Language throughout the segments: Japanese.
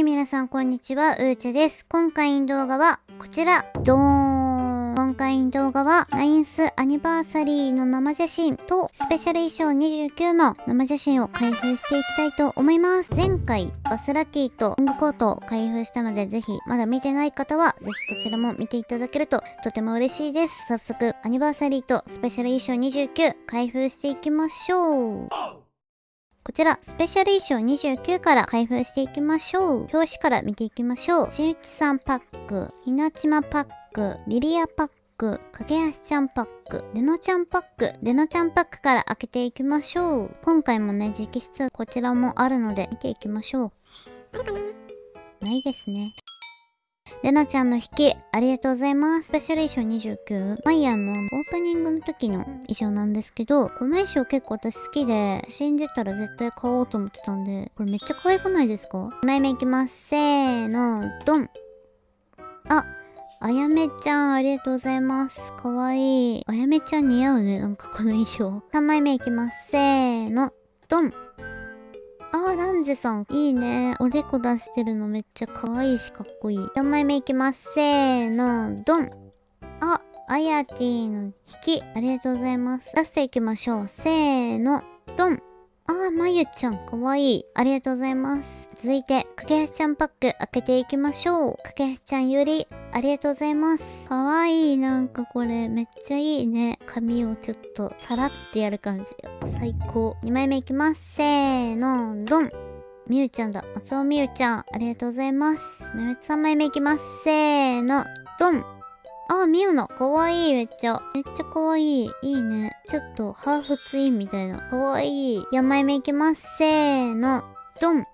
い、皆さん、こんにちは。うーちゃです。今回の動画は、こちら。ドーン。今回の動画は、ナインスアニバーサリーの生写真と、スペシャル衣装29の生写真を開封していきたいと思います。前回、バスラティとロングコートを開封したので、ぜひ、まだ見てない方は、ぜひそちらも見ていただけると、とても嬉しいです。早速、アニバーサリーとスペシャル衣装29、開封していきましょう。こちら、スペシャル衣装29から開封していきましょう。表紙から見ていきましょう。しーちさんパック、ひなちまパック、リリアパック、かけはしちゃんパック、でのちゃんパック、でのちゃんパックから開けていきましょう。今回もね、直筆こちらもあるので見ていきましょう。ないですね。レナちゃんの引き、ありがとうございます。スペシャル衣装29。マイヤーのオープニングの時の衣装なんですけど、この衣装結構私好きで、死んでたら絶対買おうと思ってたんで、これめっちゃ可愛くないですか ?2 枚目いきます。せーの、ドンあ、あやめちゃん、ありがとうございます。かわいい。あやめちゃん似合うね、なんかこの衣装。3枚目いきます。せーの、ドン、ジさん。いいね。おでこ出してるのめっちゃ可愛いしかっこいい。4枚目いきます。せーの、ドン。あ、あやティの引き。ありがとうございます。ラストいきましょう。せーの、ドン。あー、まゆちゃん、かわいい。ありがとうございます。続いて、かけはしちゃんパック開けていきましょう。かけはしちゃんより、ありがとうございます。かわいい。なんかこれ、めっちゃいいね。髪をちょっと、さらってやる感じ。最高。2枚目いきます。せーの、ドン。みゆちゃんだ。松尾みゆちゃん、ありがとうございます。3枚目いきます。せーの、ドン。あ、みゆな。かわいい、めっちゃ。めっちゃかわいい。いいね。ちょっと、ハーフツインみたいな。かわいい。4枚目いきます。せーの、ドン。あ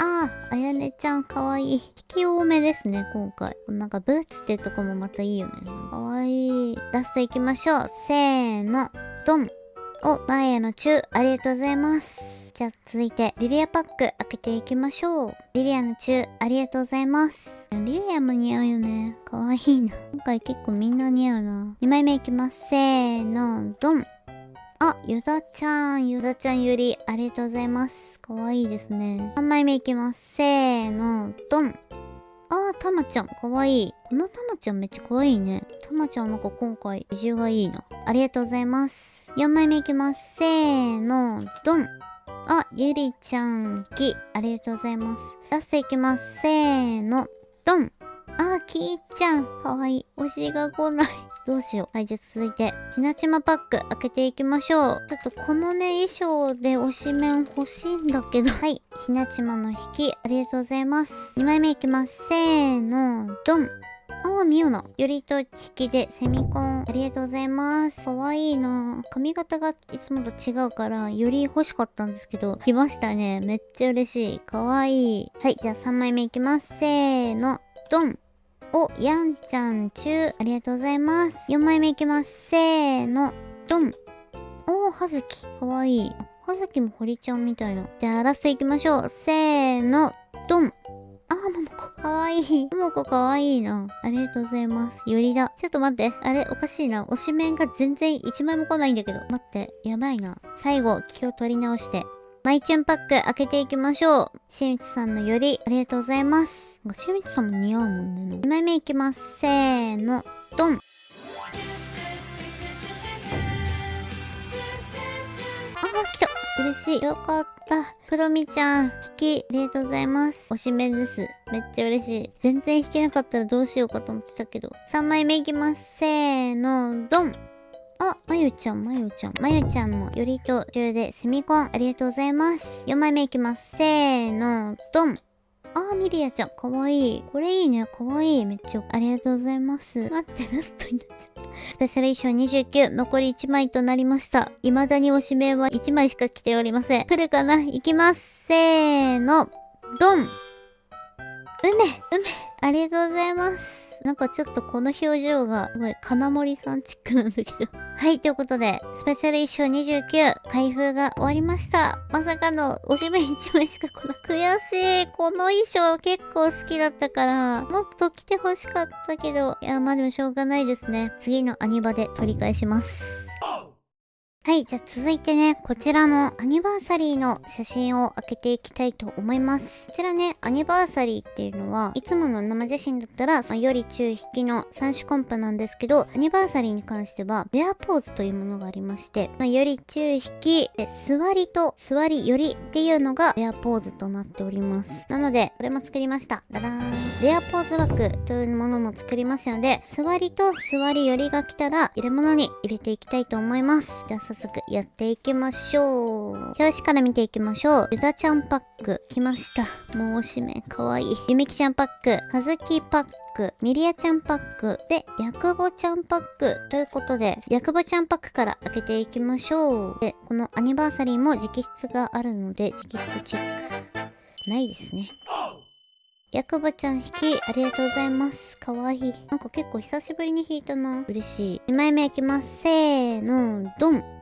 あ、あやねちゃんかわいい。引き多めですね、今回。なんかブーツってとこもまたいいよね。かわいい。ラストいきましょう。せーの、ドン。お、前へのチュー、ありがとうございます。じゃあ続いて、リリアパック開けていきましょう。リリアのチュー、ありがとうございます。リリアも似合うよね。かわいいな。今回結構みんな似合うな。2枚目いきます。せーの、ドン。あ、ゆだちゃん、ゆだちゃんより、ありがとうございます。かわいいですね。3枚目いきます。せーの、ドン。あー、たまちゃん、かわいい。このたまちゃんめっちゃかわいいね。たまちゃんなんか今回、異臭がいいな。ありがとうございます。4枚目いきます。せーの、ドン。あ、ゆりちゃん、き、ありがとうございます。ラストいきます。せーの、ドンあ、きーちゃん、かわいい。推しが来ない。どうしよう。はい、じゃあ続いて、ひなちまパック開けていきましょう。ちょっとこのね、衣装で推し面欲しいんだけど。はい、ひなちまの引き、ありがとうございます。2枚目いきます。せーの、ドンああ、みよな。よりと引きでセミコン。ありがとうございます。かわいいな。髪型がいつもと違うから、より欲しかったんですけど、来ましたね。めっちゃ嬉しい。かわいい。はい、じゃあ3枚目いきます。せーの、ドン。お、やんちゃん、ちゅう。ありがとうございます。4枚目いきます。せーの、ドン。おー、はずき。かわいい。はずきも堀ちゃんみたいな。じゃあラストいきましょう。せーの、ドン。かわいい。ともこかわいいな。ありがとうございます。よりだ。ちょっと待って。あれ、おかしいな。推しメンが全然一枚も来ないんだけど。待って。やばいな。最後、気を取り直して。マイチュンパック開けていきましょう。しみちさんのより、ありがとうございます。しみちさんも似合うもんね。2枚目いきます。せーの、ドン。来た嬉しい。よかった。クロミちゃん、引き、ありがとうございます。推しメンです。めっちゃ嬉しい。全然引けなかったらどうしようかと思ってたけど。3枚目いきます。せーの、ドンあ、まゆちゃん、まゆちゃん。まゆちゃんのよりと中でセミコン、ありがとうございます。4枚目いきます。せーの、ドンあー、ミリアちゃん、かわいい。これいいね、かわいい。めっちゃ、ありがとうございます。待って、ラストになっちゃった。スペシャル衣装29、残り1枚となりました。未だにおしめは1枚しか着ておりません。来るかな？行きます。せーの、ドン梅梅ありがとうございます。なんかちょっとこの表情が、すごい、金森さんチックなんだけどはい、ということで、スペシャル衣装29、開封が終わりました。まさかの、おしめ1枚しか来ない悔しい。この衣装結構好きだったから、もっと着て欲しかったけど、いや、まあでもしょうがないですね。次のアニバで取り返します。はい、じゃあ続いてね、こちらのアニバーサリーの写真を開けていきたいと思います。こちらね、アニバーサリーっていうのは、いつもの生写真だったら、より中引きの3種コンプなんですけど、アニバーサリーに関しては、レアポーズというものがありまして、まあ、より中引き、座りと座りよりっていうのがレアポーズとなっております。なので、これも作りました。ダダーン。レアポーズ枠というものも作りましたので、座りと座りよりが来たら、入れ物に入れていきたいと思います。じゃあ早速やっていきましょう。表紙から見ていきましょう。ゆだちゃんパック。来ました。もうおしめ。かわいい。ゆみきちゃんパック。はずきパック。ミリアちゃんパック。で、ヤクボちゃんパック。ということで、ヤクボちゃんパックから開けていきましょう。で、このアニバーサリーも直筆があるので、直筆チェック。ないですね。ヤクボちゃん引き、ありがとうございます。かわいい。なんか結構久しぶりに引いたな。嬉しい。2枚目いきます。せーの、ドン。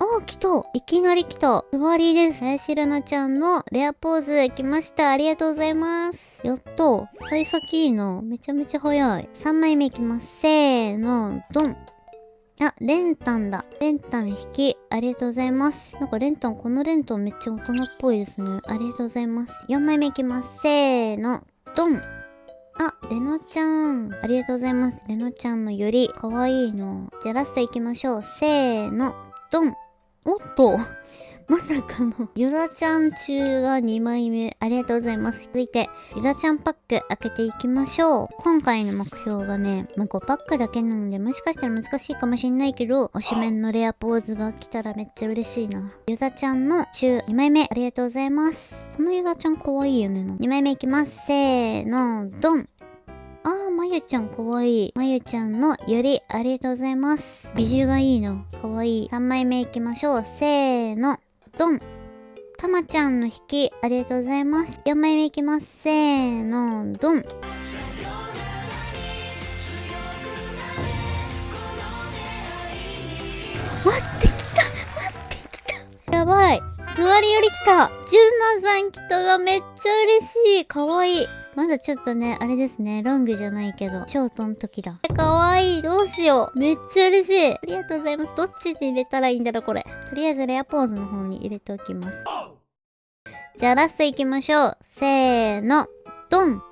あ、来た。いきなり来た。座りです。林ルナちゃんのレアポーズ来ました。ありがとうございます。やっと。幸先いいな。めちゃめちゃ早い。3枚目いきます。せーの、ドン。あ、レンタンだ。レンタン引き、ありがとうございます。なんかレンタン、このレンタンめっちゃ大人っぽいですね。ありがとうございます。4枚目いきます。せーの、ドン。あ、レノちゃん。ありがとうございます。レノちゃんのより、かわいいの。じゃあラストいきましょう。せーの、ドン。おっと。まさかの、ゆらちゃん中が2枚目。ありがとうございます。続いて、ゆらちゃんパック開けていきましょう。今回の目標はね、まあ、5パックだけなので、もしかしたら難しいかもしんないけど、推しメンのレアポーズが来たらめっちゃ嬉しいな。ゆらちゃんの中2枚目、ありがとうございます。このゆらちゃんかわいいよね。2枚目いきます。せーの、ドン、まゆちゃんかわいい。まゆちゃんのよりありがとうございます。美女がいいの。かわいい。3枚目いきましょう。せーの。ドン。たまちゃんの引き、ありがとうございます。4枚目いきます。せーの。ドン。待ってきた待ってきたやばい座りより来たジュンナさん来たがめっちゃ嬉しいかわいいまだちょっとね、あれですね。ロングじゃないけど、ショートの時だ。かわいい。どうしよう。めっちゃ嬉しい。ありがとうございます。どっちに入れたらいいんだろう、これ。とりあえずレアポーズの方に入れておきます。じゃあラスト行きましょう。せーの。ドン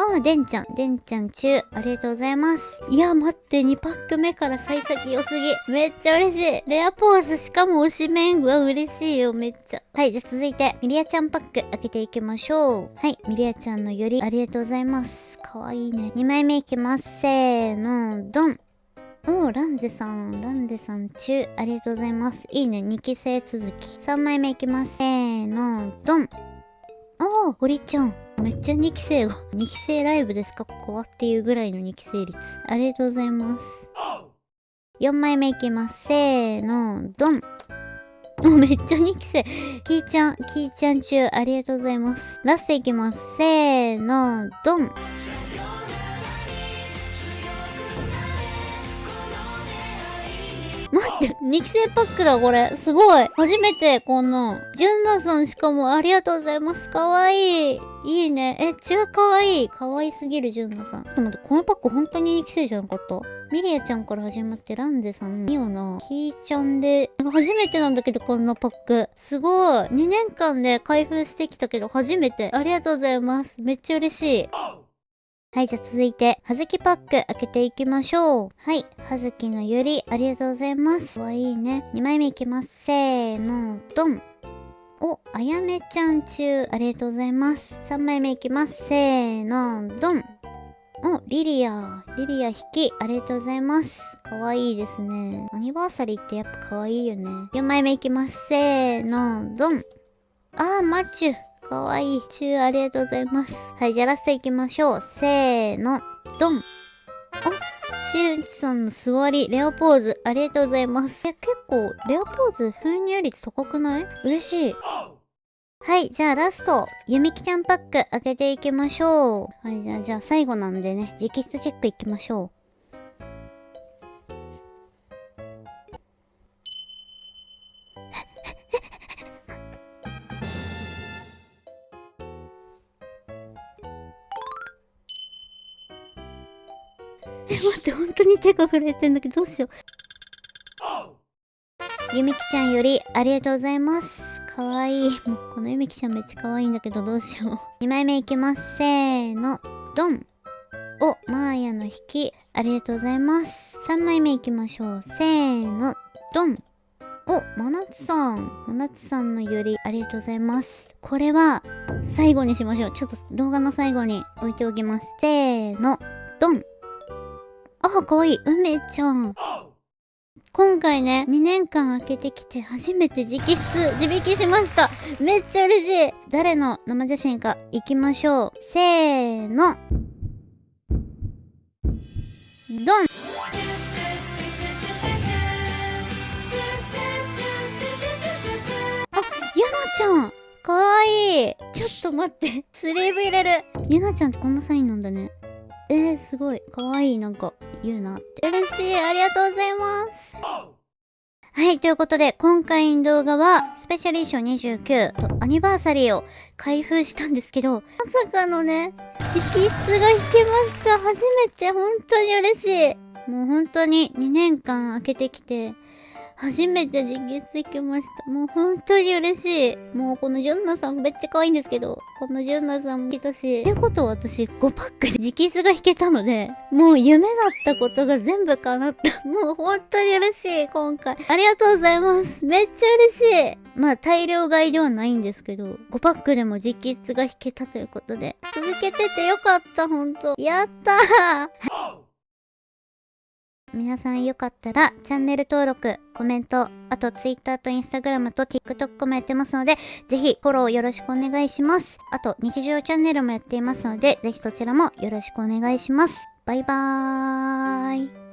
ああ、でんちゃん、でんちゃん中、ありがとうございます。いや、待って、2パック目から幸先良すぎ。めっちゃ嬉しい。レアポーズ、しかも推しメン。うわ、嬉しいよ、めっちゃ。はい、じゃあ続いて、ミリアちゃんパック開けていきましょう。はい、ミリアちゃんのより、ありがとうございます。かわいいね。2枚目いきます。せーの、ドン。おー、ランゼさん、ランゼさん中、ありがとうございます。いいね、2期生続き。3枚目いきます。せーの、ドン。おー、堀ちゃん。めっちゃ2期生が、2期生ライブですか？ここはっていうぐらいの2期生率。ありがとうございます。4枚目いきます。せーの、ドン。もう、めっちゃ2期生。キーちゃん、キーちゃん中、ありがとうございます。ラストいきます。せーの、ドン。2期生パックだ、これ。すごい。初めて、こんな。ジュンナさんしかもありがとうございます。かわいい。いいね。え、中かわいい。かわいすぎる、ジュンナさん。でもこのパック本当に2期生じゃなかったミリアちゃんから始まって、ランゼさん、ミオナ、キーちゃんで、初めてなんだけど、こんなパック。すごい。2年間で開封してきたけど、初めて。ありがとうございます。めっちゃ嬉しい。はい、じゃあ続いて、はずきパック開けていきましょう。はい、はずきのゆり、ありがとうございます。かわいいね。2枚目いきます。せーの、ドン。お、あやめちゃん中、ありがとうございます。3枚目いきます。せーの、ドン。お、リリア。リリア引き、ありがとうございます。かわいいですね。アニバーサリーってやっぱかわいいよね。4枚目いきます。せーの、ドン。あー、マッチュ。かわいい。チューありがとうございます。はい、じゃあラスト行きましょう。せーの、ドン。あ、しゅんちさんの座り、レオポーズ、ありがとうございます。え、結構、レオポーズ、封入率高くない？嬉しい。はい、じゃあラスト、ゆみきちゃんパック開けていきましょう。はい、じゃあ、じゃあ最後なんでね、直筆チェックいきましょう。待って、本当に手が震えてんだけど、どうしよう。ゆみきちゃんよりありがとうございます。かわいい。もうこのゆみきちゃんめっちゃかわいいんだけどどうしよう。2枚目いきます。せーの。ドン。お、マーヤの引き。ありがとうございます。3枚目いきましょう。せーの。ドン。お、まなつさん。まなつさんのよりありがとうございます。これは最後にしましょう。ちょっと動画の最後に置いておきます。せーの。ドン。あ、かわいい。梅ちゃん。今回ね、2年間空けてきて初めて直筆、自引きしました。めっちゃ嬉しい。誰の生写真か行きましょう。せーの。ドンあ、ゆなちゃんかわいいちょっと待って。スリーブ入れる。ゆなちゃんってこんなサインなんだね。えー、すごい。かわいい。なんか、言うなって。嬉しい。ありがとうございます。はい、ということで、今回の動画は、スペシャル衣装29とアニバーサリーを開封したんですけど、まさかのね、直筆が引けました。初めて、本当に嬉しい。もう本当に2年間開けてきて、初めて直筆引けました。もう本当に嬉しい。もうこのジュンナさんめっちゃ可愛いんですけど、このジュンナさんも来たし。ってことは私5パックで直筆が引けたので、もう夢だったことが全部叶った。もう本当に嬉しい、今回。ありがとうございます。めっちゃ嬉しい。まあ大量買いではないんですけど、5パックでも直筆が引けたということで、続けててよかった、本当やったー皆さんよかったらチャンネル登録、コメント、あと Twitter と Instagram と TikTok もやってますので、ぜひフォローよろしくお願いします。あと日常チャンネルもやっていますので、ぜひそちらもよろしくお願いします。バイバーイ。